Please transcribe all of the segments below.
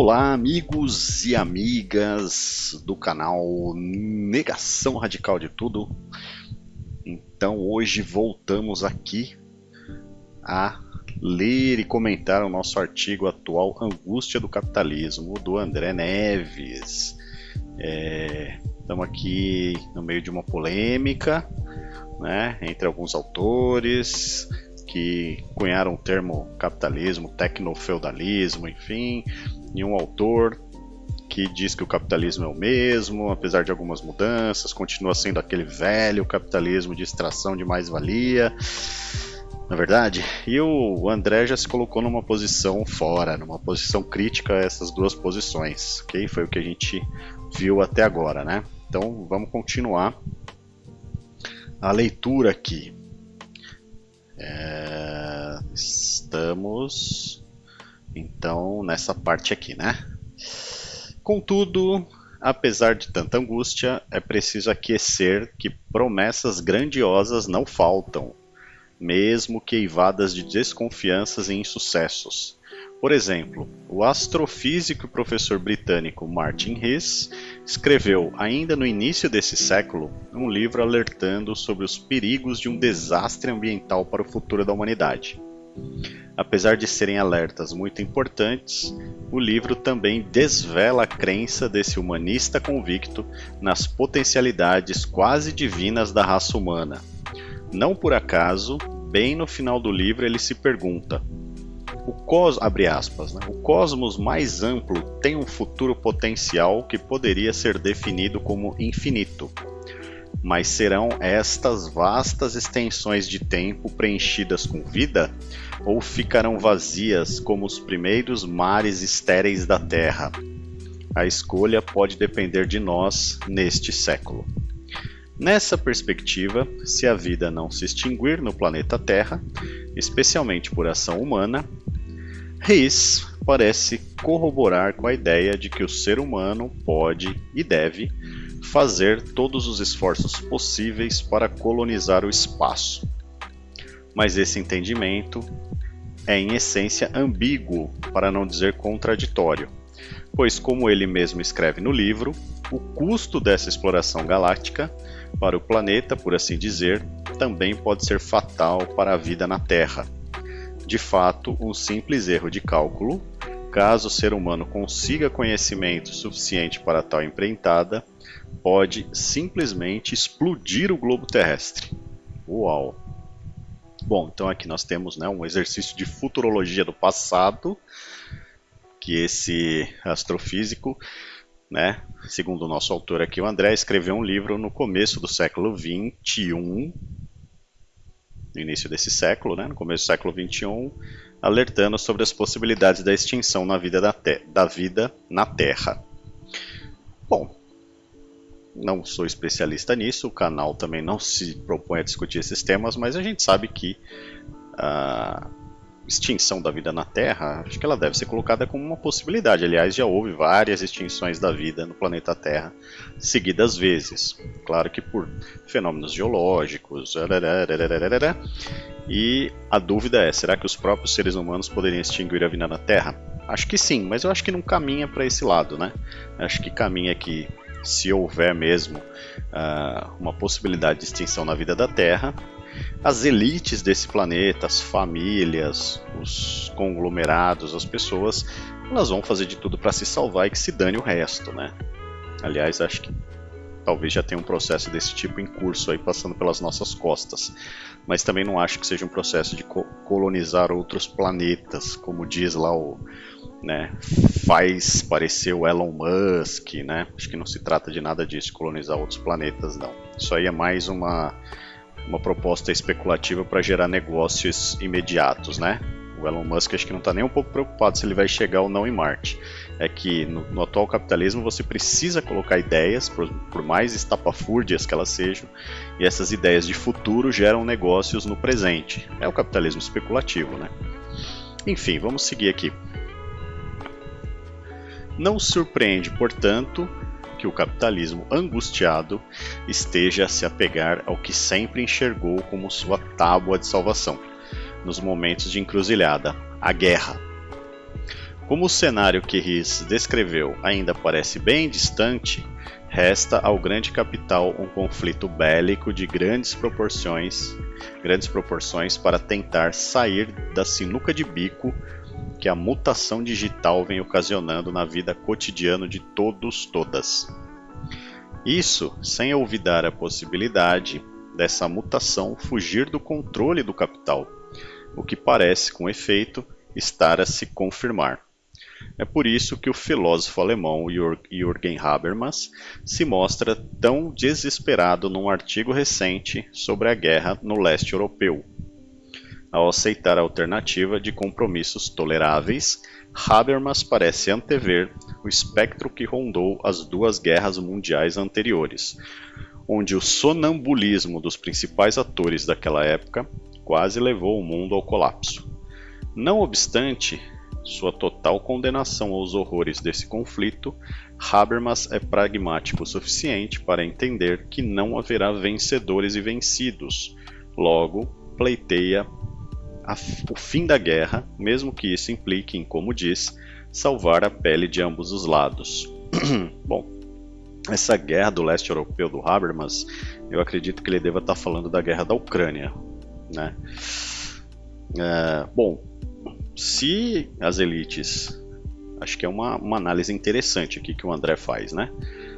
Olá, amigos e amigas do canal Negação Radical de Tudo. Então, hoje voltamos aqui a ler e comentar o nosso artigo atual Angústia do Capitalismo, do André Neves. É, estamos aqui no meio de uma polêmica né, entre alguns autores que cunharam o termo capitalismo, tecnofeudalismo, enfim, e um autor que diz que o capitalismo é o mesmo, apesar de algumas mudanças, continua sendo aquele velho capitalismo de extração de mais-valia, na é verdade. E o André já se colocou numa posição fora, numa posição crítica a essas duas posições, ok? Foi o que a gente viu até agora, né? Então vamos continuar a leitura aqui. É, estamos então nessa parte aqui, né? Contudo, apesar de tanta angústia, é preciso aquecer que promessas grandiosas não faltam, mesmo que eivadas de desconfianças e insucessos. Por exemplo, o astrofísico e professor britânico Martin Rees escreveu, ainda no início desse século, um livro alertando sobre os perigos de um desastre ambiental para o futuro da humanidade. Apesar de serem alertas muito importantes, o livro também desvela a crença desse humanista convicto nas potencialidades quase divinas da raça humana. Não por acaso, bem no final do livro ele se pergunta: o, cos, aspas, né? o cosmos mais amplo tem um futuro potencial que poderia ser definido como infinito. Mas serão estas vastas extensões de tempo preenchidas com vida? Ou ficarão vazias como os primeiros mares estéreis da Terra? A escolha pode depender de nós neste século. Nessa perspectiva, se a vida não se extinguir no planeta Terra, especialmente por ação humana, Reis parece corroborar com a ideia de que o ser humano pode e deve fazer todos os esforços possíveis para colonizar o espaço. Mas esse entendimento é em essência ambíguo, para não dizer contraditório, pois, como ele mesmo escreve no livro, o custo dessa exploração galáctica para o planeta, por assim dizer, também pode ser fatal para a vida na Terra de fato, um simples erro de cálculo, caso o ser humano consiga conhecimento suficiente para tal empreitada, pode simplesmente explodir o globo terrestre. Uau! Bom, então aqui nós temos né, um exercício de futurologia do passado, que esse astrofísico, né, segundo o nosso autor aqui, o André, escreveu um livro no começo do século 21, no início desse século, né, no começo do século 21, alertando sobre as possibilidades da extinção na vida da, da vida na Terra. Bom, não sou especialista nisso, o canal também não se propõe a discutir esses temas, mas a gente sabe que uh, extinção da vida na Terra, acho que ela deve ser colocada como uma possibilidade. Aliás, já houve várias extinções da vida no planeta Terra seguidas vezes. Claro que por fenômenos geológicos. E a dúvida é: será que os próprios seres humanos poderiam extinguir a vida na Terra? Acho que sim, mas eu acho que não caminha para esse lado, né? Acho que caminha que se houver mesmo uh, uma possibilidade de extinção na vida da Terra, as elites desse planeta, as famílias, os conglomerados, as pessoas, elas vão fazer de tudo para se salvar e que se dane o resto, né? Aliás, acho que talvez já tenha um processo desse tipo em curso aí passando pelas nossas costas. Mas também não acho que seja um processo de co colonizar outros planetas, como diz lá o, né, faz parecer o Elon Musk, né? Acho que não se trata de nada disso, colonizar outros planetas, não. Isso aí é mais uma uma proposta especulativa para gerar negócios imediatos, né? O Elon Musk acho que não está nem um pouco preocupado se ele vai chegar ou não em Marte. É que no, no atual capitalismo você precisa colocar ideias, por, por, mais estapafúrdias que elas sejam, e essas ideias de futuro geram negócios no presente. É o capitalismo especulativo, né? Enfim, vamos seguir aqui. Não surpreende, portanto, que o capitalismo angustiado esteja a se apegar ao que sempre enxergou como sua tábua de salvação, nos momentos de encruzilhada, a guerra. Como o cenário que Riz descreveu ainda parece bem distante, resta ao grande capital um conflito bélico de grandes proporções, grandes proporções para tentar sair da sinuca de bico que a mutação digital vem ocasionando na vida cotidiana de todos todas. Isso sem olvidar a possibilidade dessa mutação fugir do controle do capital, o que parece, com efeito, estar a se confirmar. É por isso que o filósofo alemão Jürgen Habermas se mostra tão desesperado num artigo recente sobre a guerra no leste europeu. Ao aceitar a alternativa de compromissos toleráveis, Habermas parece antever o espectro que rondou as duas guerras mundiais anteriores, onde o sonambulismo dos principais atores daquela época quase levou o mundo ao colapso. Não obstante, sua total condenação aos horrores desse conflito, Habermas é pragmático o suficiente para entender que não haverá vencedores e vencidos. Logo, pleiteia a, o fim da guerra, mesmo que isso implique em, como diz, salvar a pele de ambos os lados. Bom, essa guerra do leste europeu do Habermas, eu acredito que ele deva estar falando da guerra da Ucrânia. Né? É, bom, se as elites, acho que é uma, uma análise interessante aqui que o André faz, né?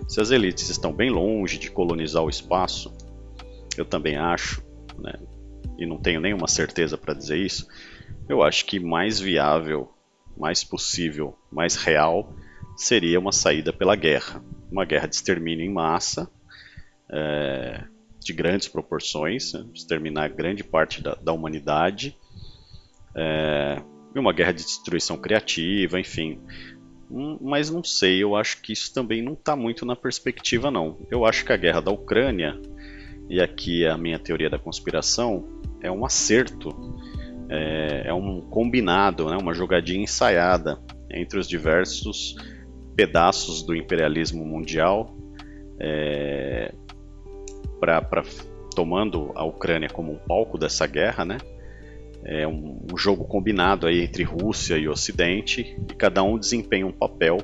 Se as elites estão bem longe de colonizar o espaço, eu também acho, né? E não tenho nenhuma certeza para dizer isso. Eu acho que mais viável, mais possível, mais real seria uma saída pela guerra, uma guerra de extermínio em massa, é, de grandes proporções, né? exterminar grande parte da, da humanidade. É, uma guerra de destruição criativa, enfim. Hum, mas não sei, eu acho que isso também não está muito na perspectiva, não. Eu acho que a guerra da Ucrânia, e aqui é a minha teoria da conspiração, é um acerto, é, é um combinado, né, uma jogadinha ensaiada entre os diversos pedaços do imperialismo mundial, é, tomando a Ucrânia como um palco dessa guerra, né? é um, um jogo combinado aí entre Rússia e Ocidente e cada um desempenha um papel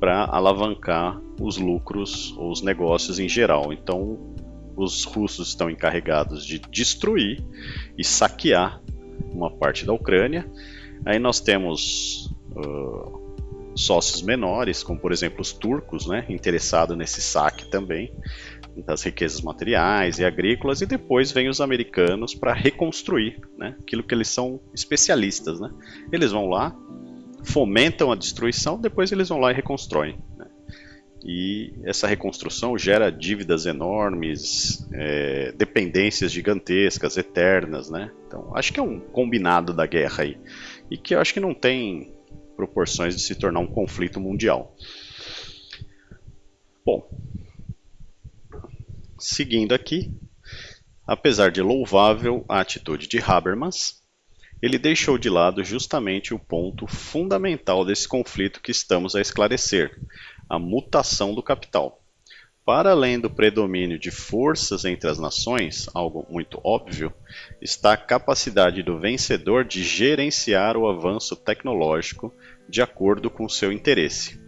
para alavancar os lucros ou os negócios em geral. Então, os russos estão encarregados de destruir e saquear uma parte da Ucrânia. Aí nós temos uh, sócios menores, como por exemplo os turcos, né, interessados nesse saque também das riquezas materiais e agrícolas, e depois vem os americanos para reconstruir né, aquilo que eles são especialistas. Né? Eles vão lá, fomentam a destruição, depois eles vão lá e reconstroem. E essa reconstrução gera dívidas enormes, é, dependências gigantescas, eternas. Né? Então, acho que é um combinado da guerra aí, e que eu acho que não tem proporções de se tornar um conflito mundial. Bom, Seguindo aqui, apesar de louvável a atitude de Habermas, ele deixou de lado justamente o ponto fundamental desse conflito que estamos a esclarecer, a mutação do capital. Para além do predomínio de forças entre as nações, algo muito óbvio, está a capacidade do vencedor de gerenciar o avanço tecnológico de acordo com seu interesse.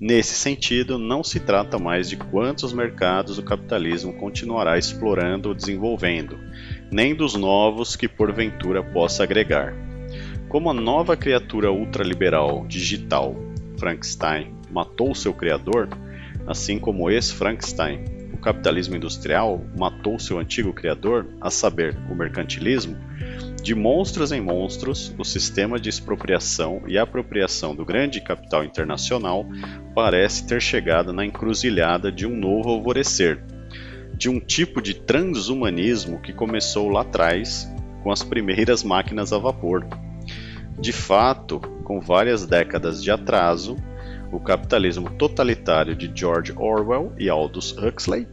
Nesse sentido, não se trata mais de quantos mercados o capitalismo continuará explorando ou desenvolvendo, nem dos novos que porventura possa agregar. Como a nova criatura ultraliberal digital, Frankenstein, matou seu criador, assim como esse Frankenstein, o capitalismo industrial matou seu antigo criador, a saber, o mercantilismo, de monstros em monstros, o sistema de expropriação e apropriação do grande capital internacional parece ter chegado na encruzilhada de um novo alvorecer, de um tipo de transhumanismo que começou lá atrás com as primeiras máquinas a vapor. De fato, com várias décadas de atraso, o capitalismo totalitário de George Orwell e Aldous Huxley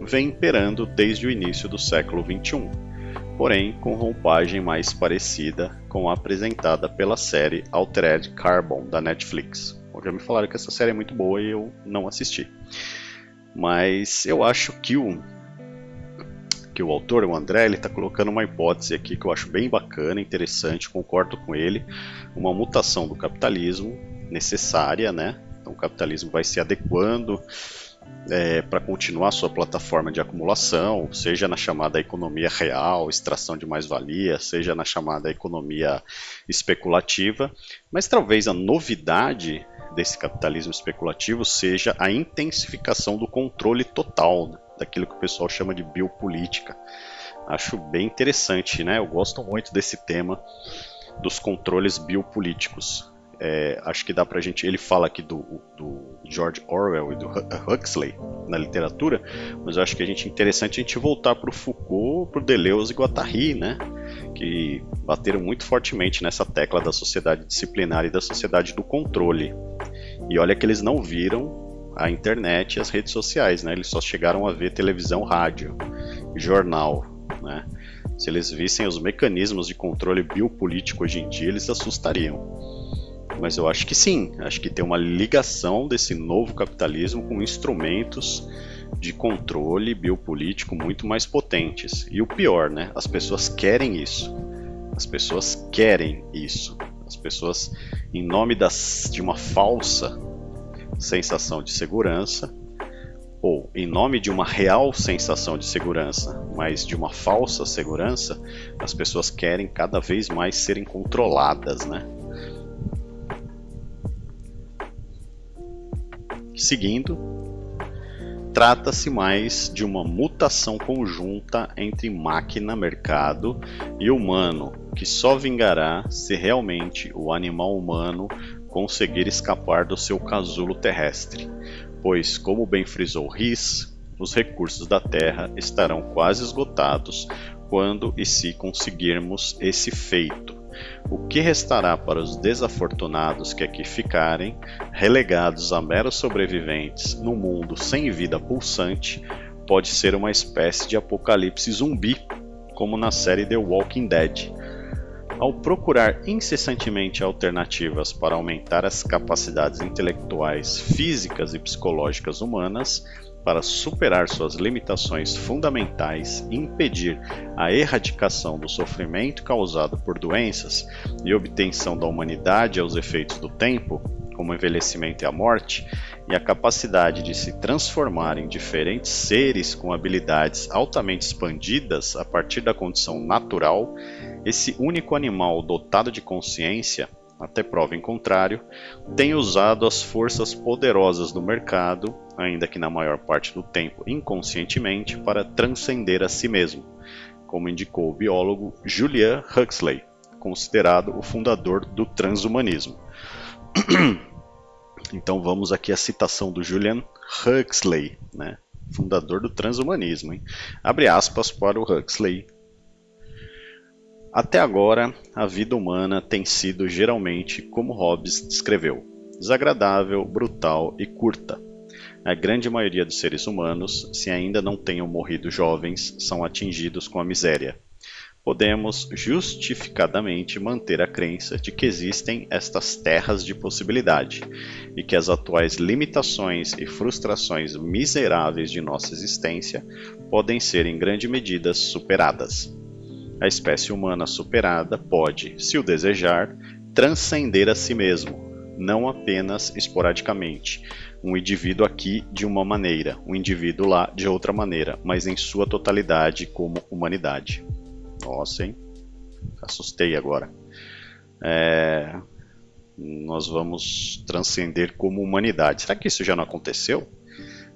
vem imperando desde o início do século XXI porém com roupagem mais parecida com a apresentada pela série Altered Carbon da Netflix. Já me falaram que essa série é muito boa e eu não assisti. Mas eu acho que o aqui o autor, o André, ele está colocando uma hipótese aqui que eu acho bem bacana, interessante, concordo com ele, uma mutação do capitalismo necessária, né? Então o capitalismo vai se adequando é, para continuar sua plataforma de acumulação, seja na chamada economia real, extração de mais-valia, seja na chamada economia especulativa, mas talvez a novidade desse capitalismo especulativo seja a intensificação do controle total, daquilo que o pessoal chama de biopolítica. Acho bem interessante, né? Eu gosto muito desse tema dos controles biopolíticos. É, acho que dá pra gente. Ele fala aqui do, do George Orwell e do Huxley na literatura, mas eu acho que a gente interessante a gente voltar para o Foucault, para o Deleuze e Guattari, né? Que bateram muito fortemente nessa tecla da sociedade disciplinar e da sociedade do controle. E olha que eles não viram a internet e as redes sociais, né? Eles só chegaram a ver televisão, rádio, jornal, né? Se eles vissem os mecanismos de controle biopolítico hoje em dia, eles assustariam. Mas eu acho que sim, acho que tem uma ligação desse novo capitalismo com instrumentos de controle biopolítico muito mais potentes. E o pior, né? As pessoas querem isso. As pessoas querem isso. As pessoas, em nome das, de uma falsa sensação de segurança, ou em nome de uma real sensação de segurança, mas de uma falsa segurança, as pessoas querem cada vez mais serem controladas, né? Seguindo, trata-se mais de uma mutação conjunta entre máquina, mercado e humano, que só vingará se realmente o animal humano conseguir escapar do seu casulo terrestre, pois, como bem frisou Riz, os recursos da Terra estarão quase esgotados quando e se conseguirmos esse feito. O que restará para os desafortunados que aqui ficarem, relegados a meros sobreviventes num mundo sem vida pulsante, pode ser uma espécie de apocalipse zumbi, como na série The Walking Dead, ao procurar incessantemente alternativas para aumentar as capacidades intelectuais, físicas e psicológicas humanas, para superar suas limitações fundamentais e impedir a erradicação do sofrimento causado por doenças e obtenção da humanidade aos efeitos do tempo, como o envelhecimento e a morte, e a capacidade de se transformar em diferentes seres com habilidades altamente expandidas a partir da condição natural, esse único animal dotado de consciência, até prova em contrário, tem usado as forças poderosas do mercado, ainda que na maior parte do tempo inconscientemente, para transcender a si mesmo, como indicou o biólogo Julian Huxley, considerado o fundador do transhumanismo. Então vamos aqui à citação do Julian Huxley, né? fundador do transhumanismo. Hein? Abre aspas para o Huxley, até agora, a vida humana tem sido geralmente como Hobbes descreveu: desagradável, brutal e curta. A grande maioria dos seres humanos, se ainda não tenham morrido jovens, são atingidos com a miséria. Podemos justificadamente manter a crença de que existem estas terras de possibilidade e que as atuais limitações e frustrações miseráveis de nossa existência podem ser em grande medida superadas. A espécie humana superada pode, se o desejar, transcender a si mesmo, não apenas esporadicamente. Um indivíduo aqui de uma maneira, um indivíduo lá de outra maneira, mas em sua totalidade como humanidade. Nossa, hein? Assustei agora. É... Nós vamos transcender como humanidade. Será que isso já não aconteceu?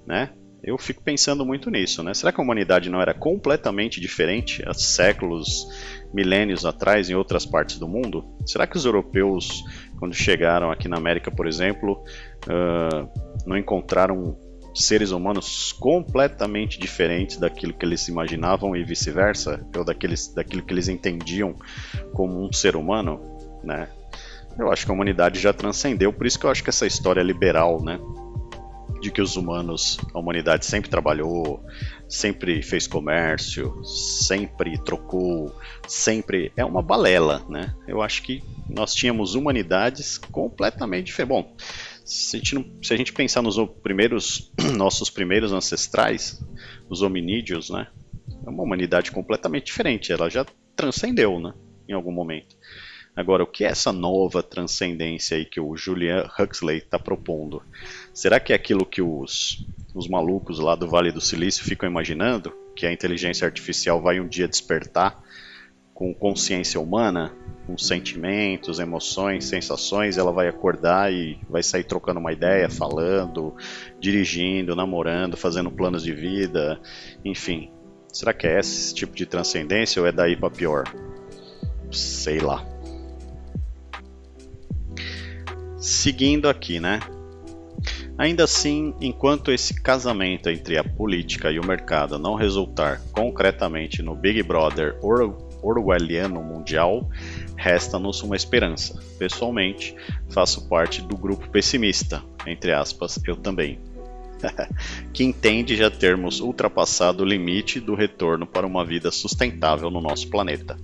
Né? Eu fico pensando muito nisso, né? Será que a humanidade não era completamente diferente há séculos, milênios atrás em outras partes do mundo? Será que os europeus, quando chegaram aqui na América, por exemplo, uh, não encontraram seres humanos completamente diferentes daquilo que eles imaginavam e vice-versa, ou daqueles, daquilo que eles entendiam como um ser humano, né? Eu acho que a humanidade já transcendeu, por isso que eu acho que essa história liberal, né, de que os humanos, a humanidade sempre trabalhou, sempre fez comércio, sempre trocou, sempre é uma balela, né? Eu acho que nós tínhamos humanidades completamente diferentes. Bom, se a gente, não, se a gente pensar nos primeiros, nossos primeiros ancestrais, os hominídeos, né? é uma humanidade completamente diferente, ela já transcendeu, né? Em algum momento. Agora, o que é essa nova transcendência aí que o Julian Huxley está propondo? Será que é aquilo que os, os malucos lá do Vale do Silício ficam imaginando? Que a inteligência artificial vai um dia despertar com consciência humana, com sentimentos, emoções, sensações, ela vai acordar e vai sair trocando uma ideia, falando, dirigindo, namorando, fazendo planos de vida, enfim. Será que é esse tipo de transcendência ou é daí para pior? Sei lá. Seguindo aqui, né? Ainda assim, enquanto esse casamento entre a política e o mercado não resultar concretamente no Big Brother orwelliano mundial, resta-nos uma esperança. Pessoalmente, faço parte do grupo pessimista, entre aspas, eu também, que entende já termos ultrapassado o limite do retorno para uma vida sustentável no nosso planeta.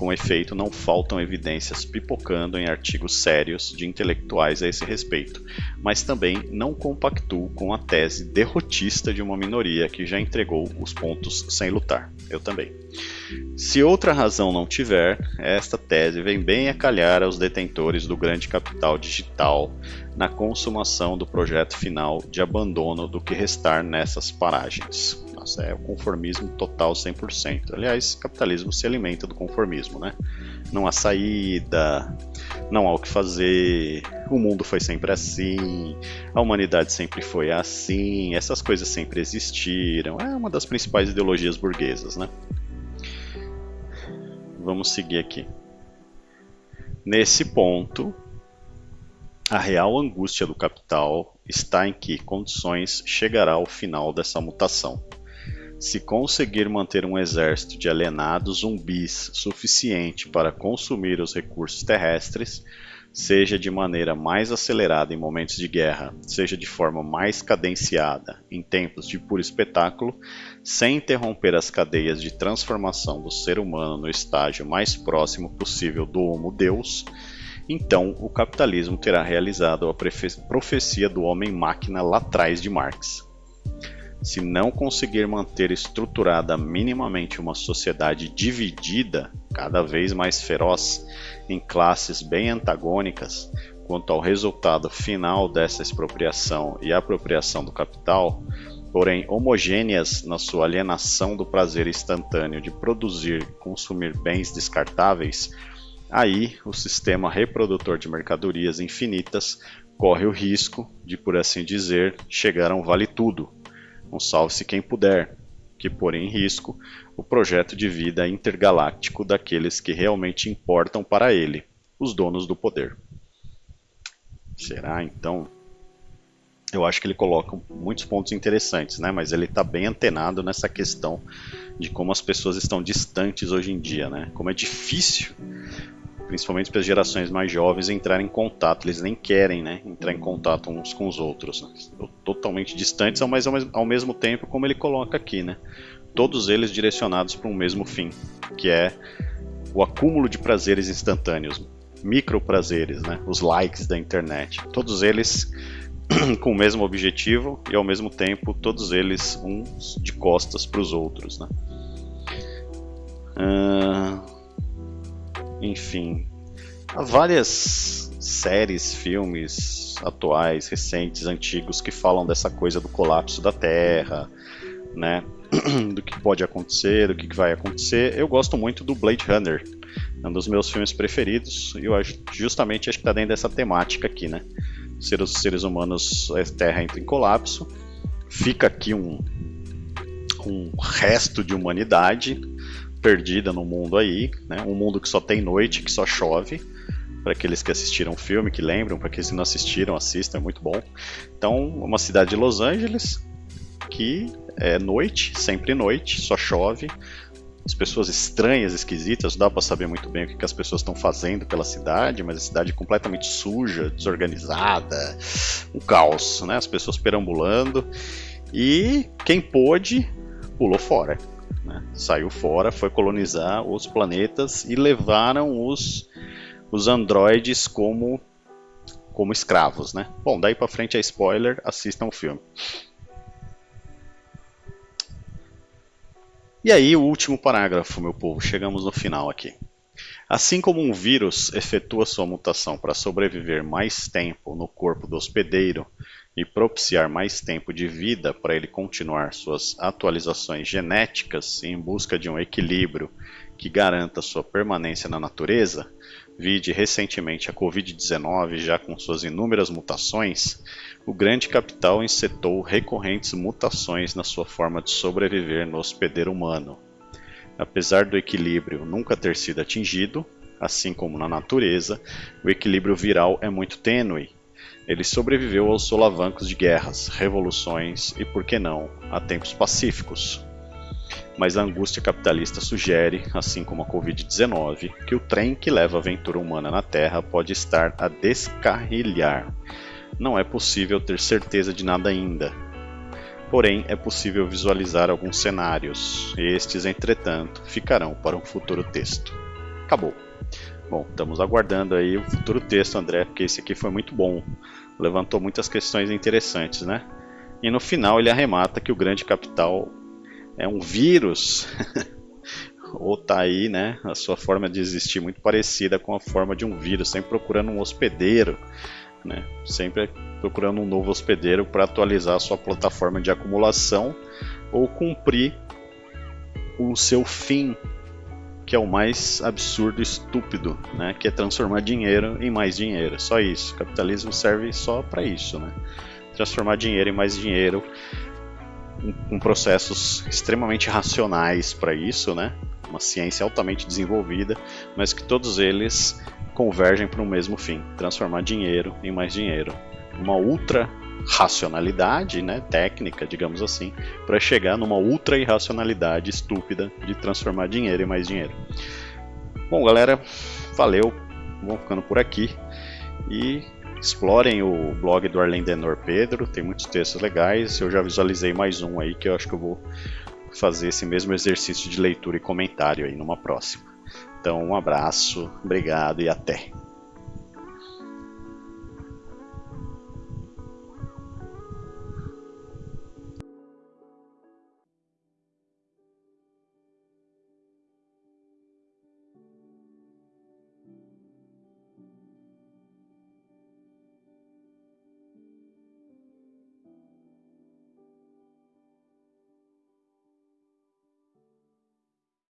Com efeito, não faltam evidências pipocando em artigos sérios de intelectuais a esse respeito, mas também não compactuo com a tese derrotista de uma minoria que já entregou os pontos sem lutar. Eu também. Se outra razão não tiver, esta tese vem bem a calhar aos detentores do grande capital digital na consumação do projeto final de abandono do que restar nessas paragens. Nossa, é o conformismo total 100%. Aliás, capitalismo se alimenta do conformismo, né? Não há saída, não há o que fazer, o mundo foi sempre assim, a humanidade sempre foi assim, essas coisas sempre existiram. É uma das principais ideologias burguesas, né? Vamos seguir aqui. Nesse ponto, a real angústia do capital está em que condições chegará ao final dessa mutação. Se conseguir manter um exército de alienados zumbis suficiente para consumir os recursos terrestres, seja de maneira mais acelerada em momentos de guerra, seja de forma mais cadenciada em tempos de puro espetáculo, sem interromper as cadeias de transformação do ser humano no estágio mais próximo possível do Homo Deus, então o capitalismo terá realizado a profecia do homem-máquina lá atrás de Marx se não conseguir manter estruturada minimamente uma sociedade dividida, cada vez mais feroz, em classes bem antagônicas quanto ao resultado final dessa expropriação e apropriação do capital, porém homogêneas na sua alienação do prazer instantâneo de produzir e consumir bens descartáveis, aí o sistema reprodutor de mercadorias infinitas corre o risco de, por assim dizer, chegar a um vale-tudo um salve-se quem puder, que põe em risco o projeto de vida intergaláctico daqueles que realmente importam para ele, os donos do poder. Será então? Eu acho que ele coloca muitos pontos interessantes, né? mas ele está bem antenado nessa questão de como as pessoas estão distantes hoje em dia, né? como é difícil principalmente para as gerações mais jovens entrarem em contato. Eles nem querem né, entrar em contato uns com os outros. Né? Totalmente distantes, mas ao mesmo tempo, como ele coloca aqui, né? todos eles direcionados para um mesmo fim, que é o acúmulo de prazeres instantâneos, micro prazeres, né? os likes da internet. Todos eles com o mesmo objetivo e ao mesmo tempo todos eles uns de costas para os outros. Né? Uh enfim, há várias séries, filmes atuais, recentes, antigos que falam dessa coisa do colapso da Terra, né? do que pode acontecer, do que vai acontecer. Eu gosto muito do Blade Runner, é um dos meus filmes preferidos e eu acho, justamente acho que está dentro dessa temática aqui, né? Ser os seres humanos, a Terra entra em colapso, fica aqui um, um resto de humanidade perdida no mundo aí, né? Um mundo que só tem noite, que só chove. Para aqueles que assistiram o filme, que lembram, para aqueles que não assistiram, assistam, é muito bom. Então, uma cidade de Los Angeles que é noite, sempre noite, só chove. As pessoas estranhas, esquisitas, não dá para saber muito bem o que, que as pessoas estão fazendo pela cidade, mas a cidade é completamente suja, desorganizada, um caos, né? As pessoas perambulando e quem pôde pulou fora. Né? Saiu fora, foi colonizar os planetas e levaram os, os androides como, como escravos. Né? Bom, daí para frente é spoiler, assistam o filme. E aí, o último parágrafo, meu povo, chegamos no final aqui. Assim como um vírus efetua sua mutação para sobreviver mais tempo no corpo do hospedeiro e propiciar mais tempo de vida para ele continuar suas atualizações genéticas em busca de um equilíbrio que garanta sua permanência na natureza, vide recentemente a Covid-19 já com suas inúmeras mutações, o grande capital insetou recorrentes mutações na sua forma de sobreviver no hospedeiro humano. Apesar do equilíbrio nunca ter sido atingido, assim como na natureza, o equilíbrio viral é muito tênue. Ele sobreviveu aos solavancos de guerras, revoluções e, por que não, a tempos pacíficos. Mas a angústia capitalista sugere, assim como a Covid-19, que o trem que leva a aventura humana na Terra pode estar a descarrilhar. Não é possível ter certeza de nada ainda, Porém, é possível visualizar alguns cenários. Estes, entretanto, ficarão para um futuro texto. Acabou. Bom, estamos aguardando aí o futuro texto, André, porque esse aqui foi muito bom. Levantou muitas questões interessantes, né? E no final ele arremata que o grande capital é um vírus. Ou tá aí, né? A sua forma de existir muito parecida com a forma de um vírus, sempre procurando um hospedeiro né? Sempre procurando um novo hospedeiro para atualizar a sua plataforma de acumulação ou cumprir o seu fim, que é o mais absurdo e estúpido, né? que é transformar dinheiro em mais dinheiro. Só isso. O capitalismo serve só para isso. Né? Transformar dinheiro em mais dinheiro, com processos extremamente racionais para isso, né? uma ciência altamente desenvolvida, mas que todos eles convergem para o mesmo fim: transformar dinheiro em mais dinheiro. Uma ultra racionalidade, né, técnica, digamos assim, para chegar numa ultra irracionalidade estúpida de transformar dinheiro em mais dinheiro. Bom, galera, valeu. Vamos ficando por aqui e explorem o blog do Arlen Denor Pedro, tem muitos textos legais. Eu já visualizei mais um aí que eu acho que eu vou fazer esse mesmo exercício de leitura e comentário aí numa próxima. Então, um abraço, obrigado e até.